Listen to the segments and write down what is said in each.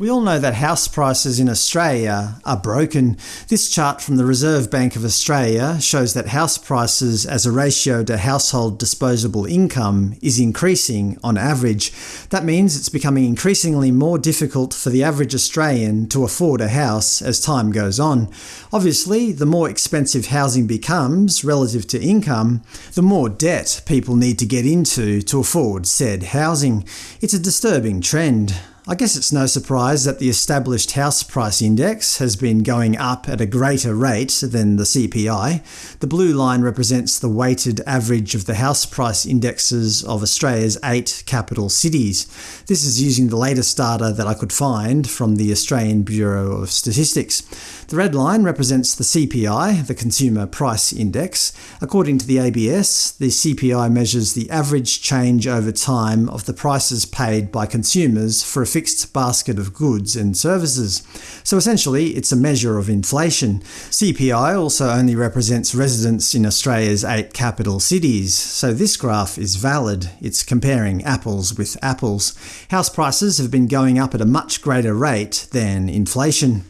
We all know that house prices in Australia are broken. This chart from the Reserve Bank of Australia shows that house prices as a ratio to household disposable income is increasing on average. That means it's becoming increasingly more difficult for the average Australian to afford a house as time goes on. Obviously, the more expensive housing becomes relative to income, the more debt people need to get into to afford said housing. It's a disturbing trend. I guess it's no surprise that the established house price index has been going up at a greater rate than the CPI. The blue line represents the weighted average of the house price indexes of Australia's eight capital cities. This is using the latest data that I could find from the Australian Bureau of Statistics. The red line represents the CPI, the Consumer Price Index. According to the ABS, the CPI measures the average change over time of the prices paid by consumers for a fixed basket of goods and services. So essentially, it's a measure of inflation. CPI also only represents residents in Australia's eight capital cities, so this graph is valid. It's comparing apples with apples. House prices have been going up at a much greater rate than inflation.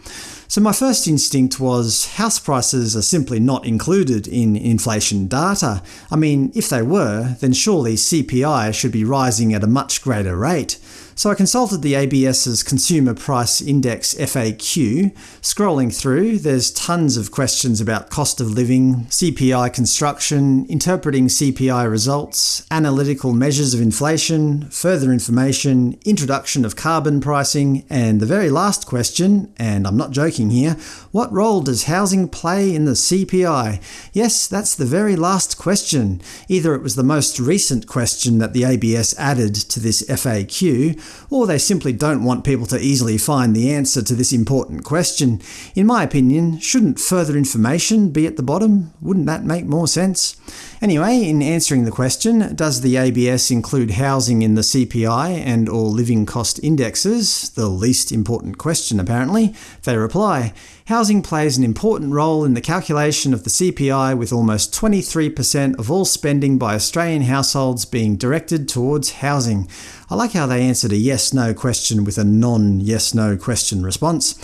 So my first instinct was house prices are simply not included in inflation data. I mean, if they were, then surely CPI should be rising at a much greater rate. So I consulted the ABS's Consumer Price Index FAQ. Scrolling through, there's tons of questions about cost of living, CPI construction, interpreting CPI results, analytical measures of inflation, further information, introduction of carbon pricing, and the very last question, and I'm not joking here, what role does housing play in the CPI? Yes, that's the very last question. Either it was the most recent question that the ABS added to this FAQ, or they simply don't want people to easily find the answer to this important question. In my opinion, shouldn't further information be at the bottom? Wouldn't that make more sense? Anyway, in answering the question, does the ABS include housing in the CPI and or living cost indexes, the least important question apparently, they reply, Housing plays an important role in the calculation of the CPI with almost 23% of all spending by Australian households being directed towards housing. I like how they answered a yes-no question with a non-yes-no question response.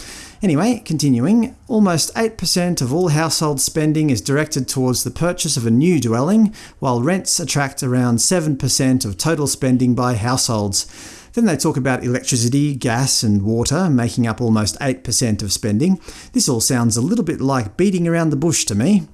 Anyway, continuing, almost 8% of all household spending is directed towards the purchase of a new dwelling, while rents attract around 7% of total spending by households. Then they talk about electricity, gas and water making up almost 8% of spending. This all sounds a little bit like beating around the bush to me.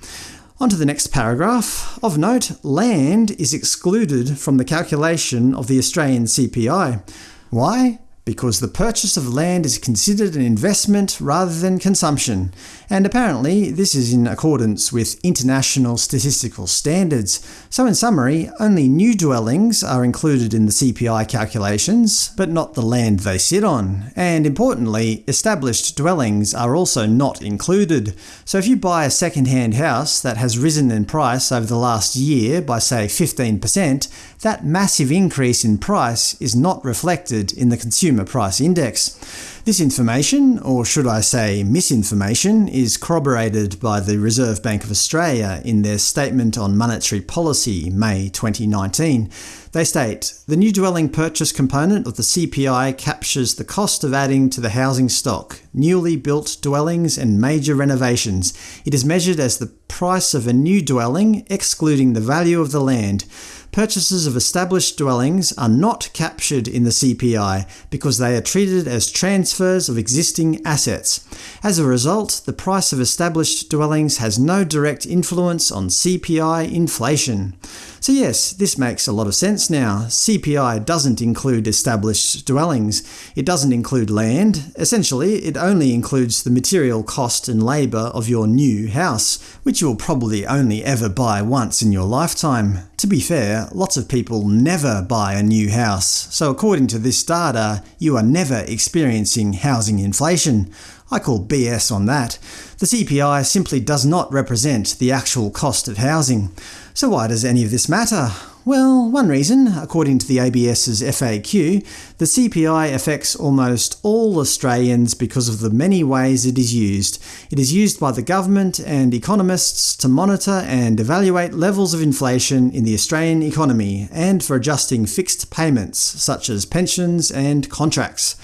On to the next paragraph. Of note, land is excluded from the calculation of the Australian CPI. Why? Because the purchase of land is considered an investment rather than consumption, and apparently this is in accordance with international statistical standards. So in summary, only new dwellings are included in the CPI calculations, but not the land they sit on. And importantly, established dwellings are also not included. So if you buy a second-hand house that has risen in price over the last year by say 15%, that massive increase in price is not reflected in the consumer Consumer Price Index. This information, or should I say misinformation, is corroborated by the Reserve Bank of Australia in their Statement on Monetary Policy, May 2019. They state, The new dwelling purchase component of the CPI captures the cost of adding to the housing stock, newly built dwellings and major renovations. It is measured as the price of a new dwelling, excluding the value of the land. Purchases of established dwellings are not captured in the CPI because they are treated as transfers of existing assets. As a result, the price of established dwellings has no direct influence on CPI inflation. So yes, this makes a lot of sense now. CPI doesn't include established dwellings. It doesn't include land. Essentially, it only includes the material cost and labour of your new house, which you will probably only ever buy once in your lifetime. To be fair, lots of people never buy a new house, so according to this data, you are never experiencing housing inflation. I call BS on that. The CPI simply does not represent the actual cost of housing. So why does any of this matter? Well, one reason, according to the ABS's FAQ, the CPI affects almost all Australians because of the many ways it is used. It is used by the government and economists to monitor and evaluate levels of inflation in the Australian economy, and for adjusting fixed payments, such as pensions and contracts.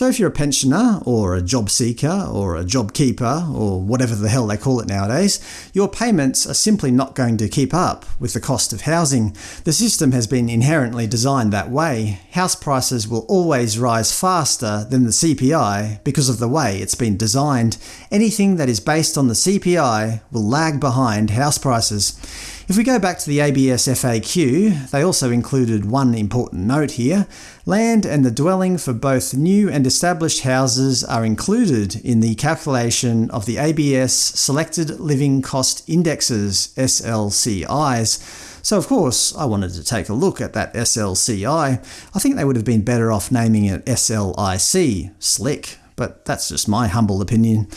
So if you're a pensioner, or a job seeker, or a job keeper, or whatever the hell they call it nowadays, your payments are simply not going to keep up with the cost of housing. The system has been inherently designed that way. House prices will always rise faster than the CPI because of the way it's been designed. Anything that is based on the CPI will lag behind house prices. If we go back to the ABS FAQ, they also included one important note here. Land and the dwelling for both new and established houses are included in the calculation of the ABS Selected Living Cost Indexes SLCIs. So of course I wanted to take a look at that SLCI. I think they would have been better off naming it SLIC, slick, but that's just my humble opinion.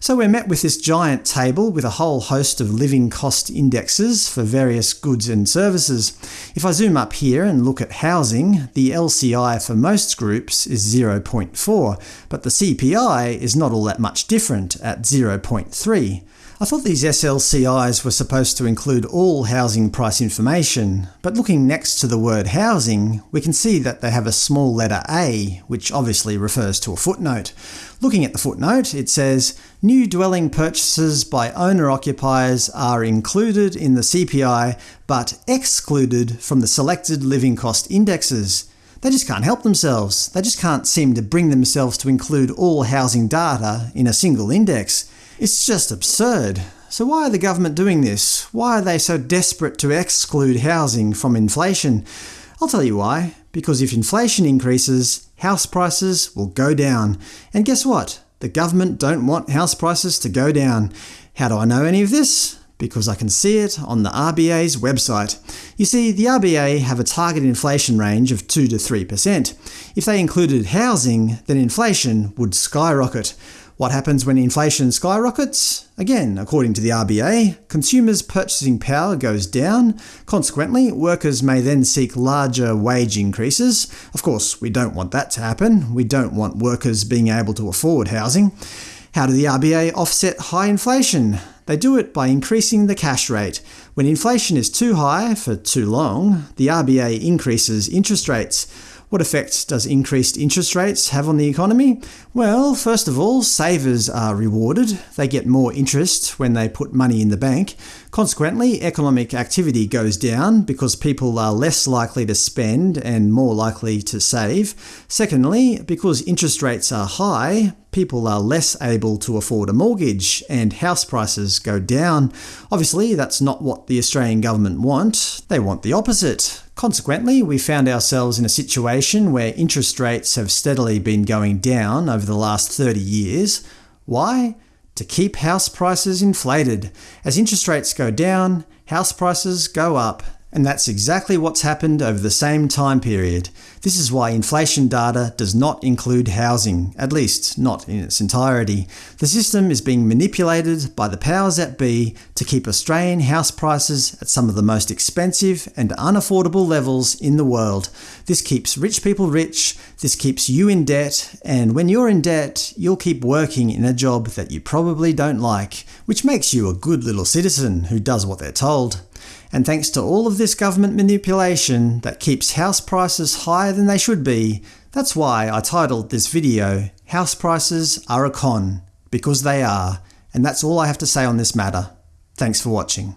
So we're met with this giant table with a whole host of living cost indexes for various goods and services. If I zoom up here and look at housing, the LCI for most groups is 0.4, but the CPI is not all that much different at 0.3. I thought these SLCIs were supposed to include all housing price information, but looking next to the word housing, we can see that they have a small letter A, which obviously refers to a footnote. Looking at the footnote, it says, New dwelling purchases by owner-occupiers are included in the CPI, but excluded from the selected living cost indexes. They just can't help themselves. They just can't seem to bring themselves to include all housing data in a single index. It's just absurd. So why are the government doing this? Why are they so desperate to exclude housing from inflation? I'll tell you why. Because if inflation increases, house prices will go down. And guess what? The government don't want house prices to go down. How do I know any of this? Because I can see it on the RBA's website. You see, the RBA have a target inflation range of 2 to 3%. If they included housing, then inflation would skyrocket. What happens when inflation skyrockets? Again, according to the RBA, consumers' purchasing power goes down. Consequently, workers may then seek larger wage increases. Of course, we don't want that to happen. We don't want workers being able to afford housing. How do the RBA offset high inflation? They do it by increasing the cash rate. When inflation is too high for too long, the RBA increases interest rates. What effect does increased interest rates have on the economy? Well, first of all, savers are rewarded. They get more interest when they put money in the bank. Consequently, economic activity goes down because people are less likely to spend and more likely to save. Secondly, because interest rates are high, people are less able to afford a mortgage, and house prices go down. Obviously, that's not what the Australian government want. They want the opposite. Consequently, we found ourselves in a situation where interest rates have steadily been going down over the last 30 years. Why? To keep house prices inflated. As interest rates go down, house prices go up, and that's exactly what's happened over the same time period. This is why inflation data does not include housing, at least not in its entirety. The system is being manipulated by the powers that be to keep Australian house prices at some of the most expensive and unaffordable levels in the world. This keeps rich people rich, this keeps you in debt, and when you're in debt, you'll keep working in a job that you probably don't like, which makes you a good little citizen who does what they're told. And thanks to all of this government manipulation that keeps house prices higher than they should be, that's why I titled this video, House Prices are a Con, because they are, and that's all I have to say on this matter. Thanks for watching.